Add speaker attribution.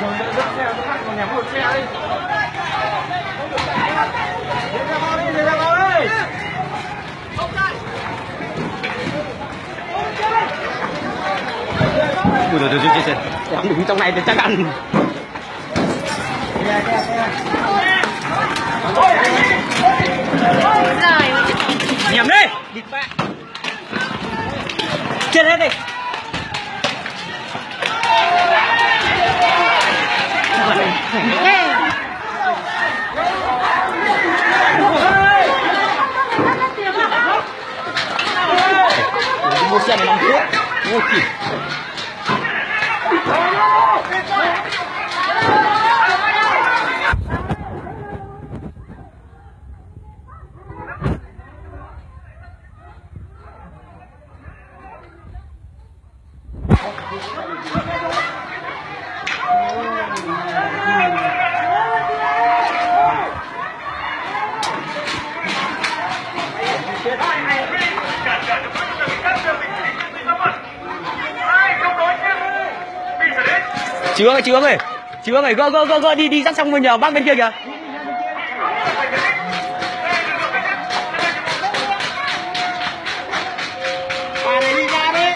Speaker 1: rồi nữa dắt xe các bạn còn nhắm một xe đi ra bao đi đến ra bao đi Ui, rồi, rồi, rồi, rồi. Không đứng trong này thì chắc ăn dạ, dạ, dạ. Ôi, 好来祝你来来了喜我 chướng ơi chướng ơi. Chướng ơi gỡ gỡ gỡ gỡ đi đi, dắt xong bên nhà bác bên kia kìa.